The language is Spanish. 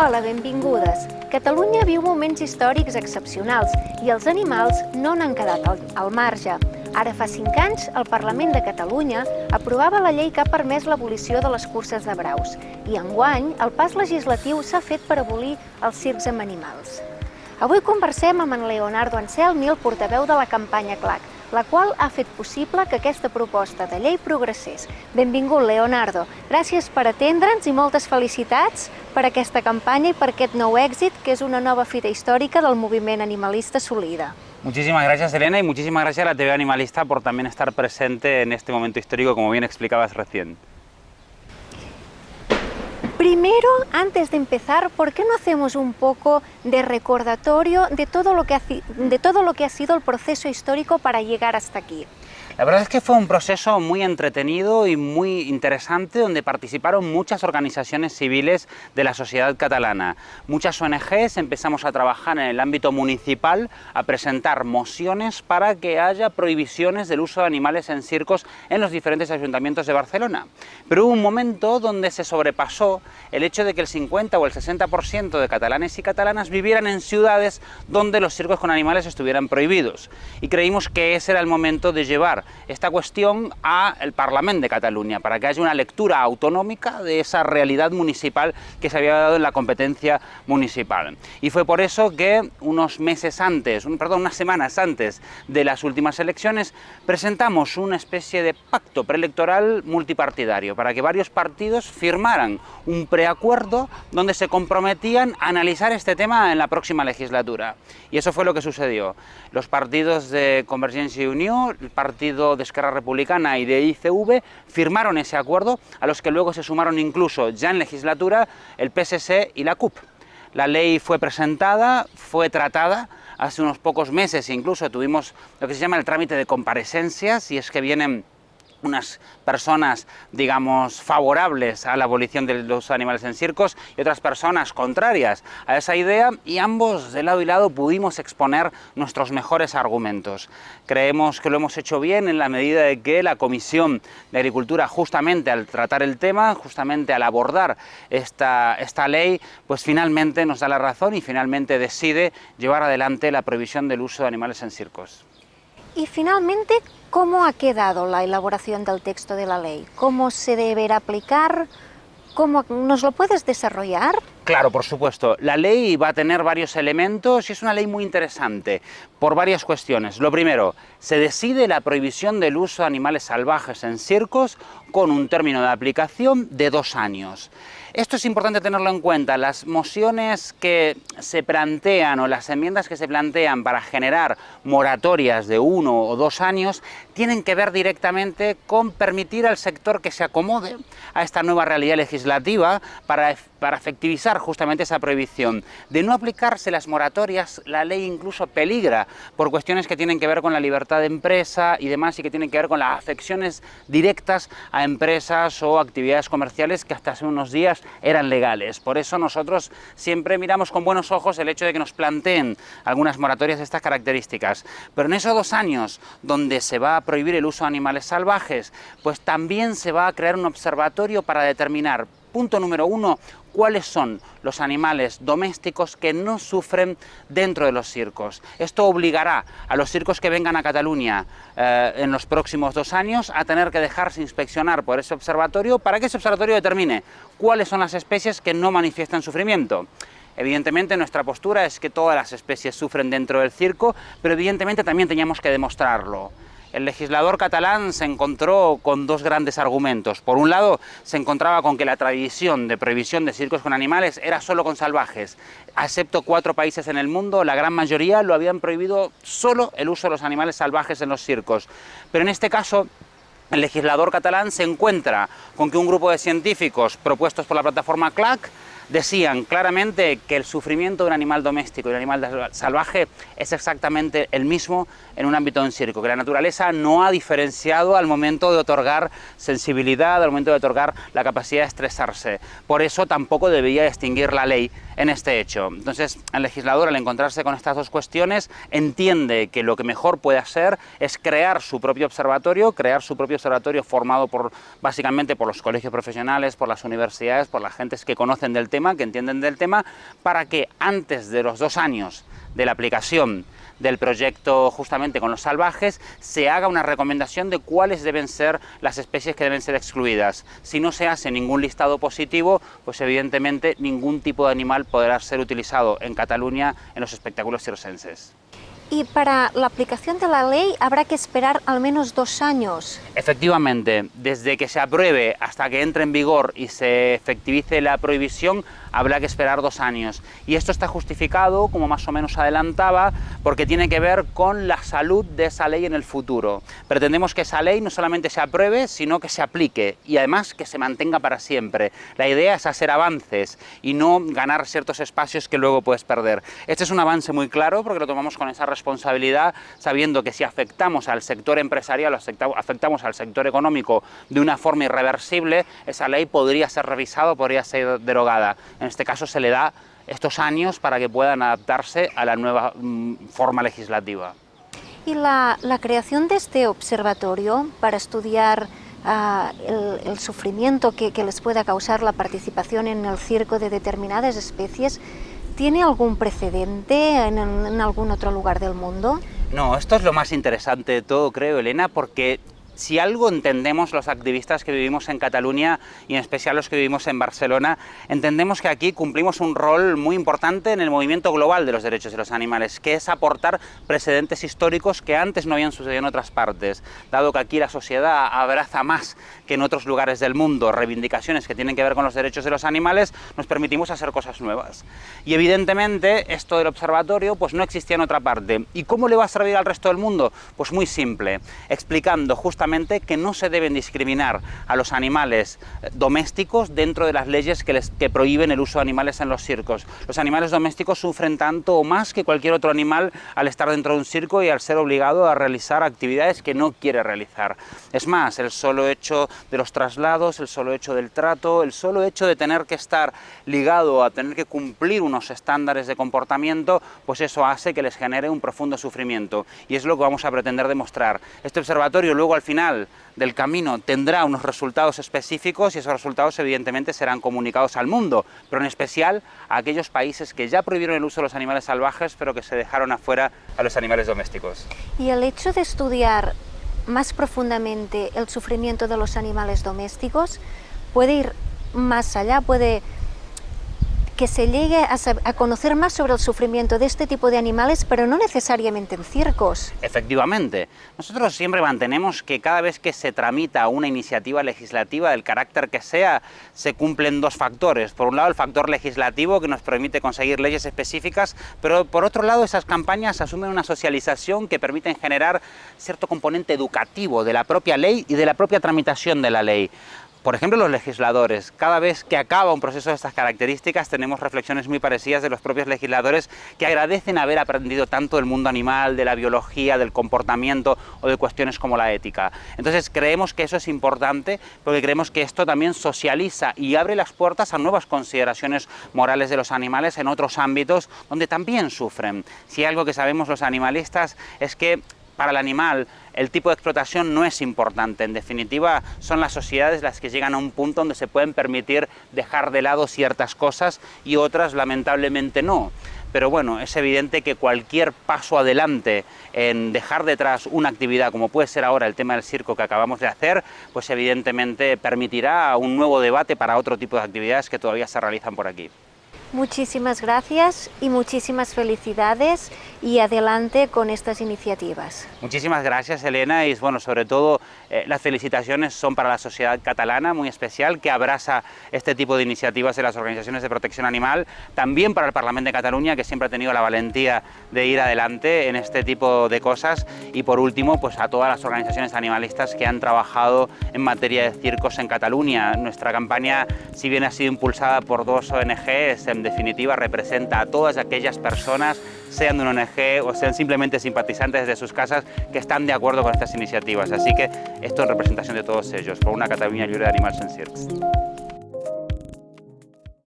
Hola, benvingudes. Catalunya viu moments històrics excepcionals i els animals no n'han quedat al, al marge. Ara fa cinc anys, el Parlament de Catalunya aprovava la llei que ha permès l'abolició de les curses de braus i enguany el pas legislatiu s'ha fet per abolir els circs amb animals. Avui conversem amb en Leonardo Anselmi, el portaveu de la campanya CLAC, la qual ha fet possible que aquesta proposta de llei progressés. Benvingut, Leonardo. Gràcies per atendre'ns i moltes felicitats per aquesta campanya i per aquest nou èxit, que és una nova fita històrica del moviment animalista Solida. Muchísimas gracias Elena y muchísimas gracias a la TV Animalista por también estar presente en este momento histórico como bien explicabas recién. Primero, antes de empezar, ¿por qué no hacemos un poco de recordatorio de todo lo que ha, sido el proceso histórico para llegar hasta aquí? La verdad es que fue un proceso muy entretenido y muy interesante donde participaron muchas organizaciones civiles de la sociedad catalana. Muchas ONGs empezamos a trabajar en el ámbito municipal a presentar mociones para que haya prohibiciones del uso de animales en circos en los diferentes ayuntamientos de Barcelona. Pero hubo un momento donde se sobrepasó el hecho de que el 50 o el 60% de catalanes y catalanas vivieran en ciudades donde los circos con animales estuvieran prohibidos. Y creímos que ese era el momento de llevar esta cuestión al Parlamento de Cataluña, para que haya una lectura autonómica de esa realidad municipal que se había dado en la competencia municipal. Y fue por eso que unos meses antes, perdón, unas semanas antes de las últimas elecciones, presentamos una especie de pacto preelectoral multipartidario, para que varios partidos firmaran un preacuerdo donde se comprometían a analizar este tema en la próxima legislatura. Y eso fue lo que sucedió. Los partidos de Convergencia y Unión, el partido de Esquerra Republicana y de ICV firmaron ese acuerdo, a los que luego se sumaron incluso ya en legislatura el PSC y la CUP. La ley fue presentada, fue tratada, hace unos pocos meses incluso tuvimos lo que se llama el trámite de comparecencias, y es que vienen unas personas, digamos, favorables a la abolición de los animales en circos y otras personas contrarias a esa idea y ambos de lado y lado pudimos exponer nuestros mejores argumentos. Creemos que lo hemos hecho bien en la medida de que la Comisión de Agricultura justamente al tratar el tema, justamente al abordar esta, esta ley, pues finalmente nos da la razón y finalmente decide llevar adelante la prohibición del uso de animales en circos. Y finalmente, ¿cómo ha quedado la elaboración del texto de la ley? ¿Cómo se deberá aplicar? ¿Cómo nos lo puedes desarrollar? Claro, por supuesto. La ley va a tener varios elementos y es una ley muy interesante por varias cuestiones. Lo primero, se decide la prohibición del uso de animales salvajes en circos con un término de aplicación de dos años. Esto es importante tenerlo en cuenta. Las mociones que se plantean o las enmiendas que se plantean para generar moratorias de uno o dos años tienen que ver directamente con permitir al sector que se acomode a esta nueva realidad legislativa para, para efectivizar justamente esa prohibición. De no aplicarse las moratorias, la ley incluso peligra por cuestiones que tienen que ver con la libertad de empresa y demás y que tienen que ver con las afecciones directas empresas o actividades comerciales que hasta hace unos días eran legales. Por eso nosotros siempre miramos con buenos ojos el hecho de que nos planteen algunas moratorias de estas características. Pero en esos dos años donde se va a prohibir el uso de animales salvajes, pues también se va a crear un observatorio para determinar Punto número uno, cuáles son los animales domésticos que no sufren dentro de los circos. Esto obligará a los circos que vengan a Cataluña eh, en los próximos dos años a tener que dejarse inspeccionar por ese observatorio para que ese observatorio determine cuáles son las especies que no manifiestan sufrimiento. Evidentemente nuestra postura es que todas las especies sufren dentro del circo, pero evidentemente también teníamos que demostrarlo el legislador catalán se encontró con dos grandes argumentos. Por un lado, se encontraba con que la tradición de prohibición de circos con animales era solo con salvajes. Excepto cuatro países en el mundo, la gran mayoría lo habían prohibido solo el uso de los animales salvajes en los circos. Pero en este caso, el legislador catalán se encuentra con que un grupo de científicos propuestos por la plataforma CLAC decían claramente que el sufrimiento de un animal doméstico y un animal salvaje es exactamente el mismo en un ámbito de circo, que la naturaleza no ha diferenciado al momento de otorgar sensibilidad, al momento de otorgar la capacidad de estresarse. Por eso tampoco debía distinguir la ley en este hecho. Entonces, el legislador, al encontrarse con estas dos cuestiones, entiende que lo que mejor puede hacer es crear su propio observatorio, crear su propio observatorio formado por, básicamente por los colegios profesionales, por las universidades, por las gentes que conocen del tema, que entienden del tema, para que antes de los dos años de la aplicación del proyecto justamente con los salvajes, se haga una recomendación de cuáles deben ser las especies que deben ser excluidas. Si no se hace ningún listado positivo, pues evidentemente ningún tipo de animal podrá ser utilizado en Cataluña en los espectáculos circenses. Y para la aplicación de la ley habrá que esperar al menos dos años. Efectivamente, desde que se apruebe hasta que entre en vigor y se efectivice la prohibición, habrá que esperar dos años. Y esto está justificado, como más o menos adelantaba, porque tiene que ver con la salud de esa ley en el futuro. Pretendemos que esa ley no solamente se apruebe, sino que se aplique y además que se mantenga para siempre. La idea es hacer avances y no ganar ciertos espacios que luego puedes perder. Este es un avance muy claro porque lo tomamos con esa responsabilidad, sabiendo que si afectamos al sector empresarial, afectamos al sector económico de una forma irreversible, esa ley podría ser revisada, podría ser derogada. En este caso se le da estos años para que puedan adaptarse a la nueva mm, forma legislativa. Y la, creación de este observatorio para estudiar ah, el, sufrimiento que, les pueda causar la participación en el circo de determinadas especies, ¿tiene algún precedente en, algún otro lugar del mundo? No, esto es lo más interesante de todo, creo, Elena, porque si algo entendemos los activistas que vivimos en Cataluña y en especial los que vivimos en Barcelona, entendemos que aquí cumplimos un rol muy importante en el movimiento global de los derechos de los animales, que es aportar precedentes históricos que antes no habían sucedido en otras partes. Dado que aquí la sociedad abraza más que en otros lugares del mundo reivindicaciones que tienen que ver con los derechos de los animales, nos permitimos hacer cosas nuevas. Y evidentemente esto del observatorio pues no existía en otra parte. ¿Y cómo le va a servir al resto del mundo? Pues muy simple, explicando justamente que no se deben discriminar a los animales eh, domésticos dentro de las leyes que, les, que prohíben el uso de animales en los circos. Los animales domésticos sufren tanto o más que cualquier otro animal al estar dentro de un circo y al ser obligado a realizar actividades que no quiere realizar. Es más, el solo hecho de los traslados, el solo hecho del trato, el solo hecho de tener que estar ligado a tener que cumplir unos estándares de comportamiento, pues eso hace que les genere un profundo sufrimiento. Y es lo que vamos a pretender demostrar. Este observatorio luego al final del camino tendrá unos resultados específicos y esos resultados evidentemente serán comunicados al mundo, pero en especial a aquellos países que ya prohibieron el uso de los animales salvajes, pero que se dejaron afuera a los animales domésticos. Y el hecho de estudiar más profundamente el sufrimiento de los animales domésticos puede ir más allá, puede que se llegue a, conocer más sobre el sufrimiento de este tipo de animales, pero no necesariamente en circos. Efectivamente. Nosotros siempre mantenemos que cada vez que se tramita una iniciativa legislativa, del carácter que sea, se cumplen dos factores. Por un lado, el factor legislativo, que nos permite conseguir leyes específicas, pero por otro lado, esas campañas asumen una socialización que permiten generar cierto componente educativo de la propia ley y de la propia tramitación de la ley. Por ejemplo, los legisladores, cada vez que acaba un proceso de estas características tenemos reflexiones muy parecidas de los propios legisladores que agradecen haber aprendido tanto del mundo animal, de la biología, del comportamiento o de cuestiones como la ética. Entonces creemos que eso es importante porque creemos que esto también socializa y abre las puertas a nuevas consideraciones morales de los animales en otros ámbitos donde también sufren. Si algo que sabemos los animalistas es que para el animal el tipo de explotación no es importante. En definitiva, son las sociedades las que llegan a un punto donde se pueden permitir dejar de lado ciertas cosas y otras lamentablemente no. Pero bueno, es evidente que cualquier paso adelante en dejar detrás una actividad como puede ser ahora el tema del circo que acabamos de hacer, pues evidentemente permitirá un nuevo debate para otro tipo de actividades que todavía se realizan por aquí. Muchísimas gracias y muchísimas felicidades y adelante con estas iniciativas. Muchísimas gracias Elena y bueno, sobre todo eh, las felicitaciones son para la sociedad catalana muy especial que abraza este tipo de iniciativas de las organizaciones de protección animal, también para el Parlamento de Cataluña que siempre ha tenido la valentía de ir adelante en este tipo de cosas y por último pues a todas las organizaciones animalistas que han trabajado en materia de circos en Cataluña. Nuestra campaña si bien ha sido impulsada por dos ONGs, en definitiva representa a todas aquellas personas, sean de una ONG o sean simplemente simpatizantes de sus casas, que están de acuerdo con estas iniciativas. Así que esto en representación de todos ellos, por una Cataluña libre de animales en circos.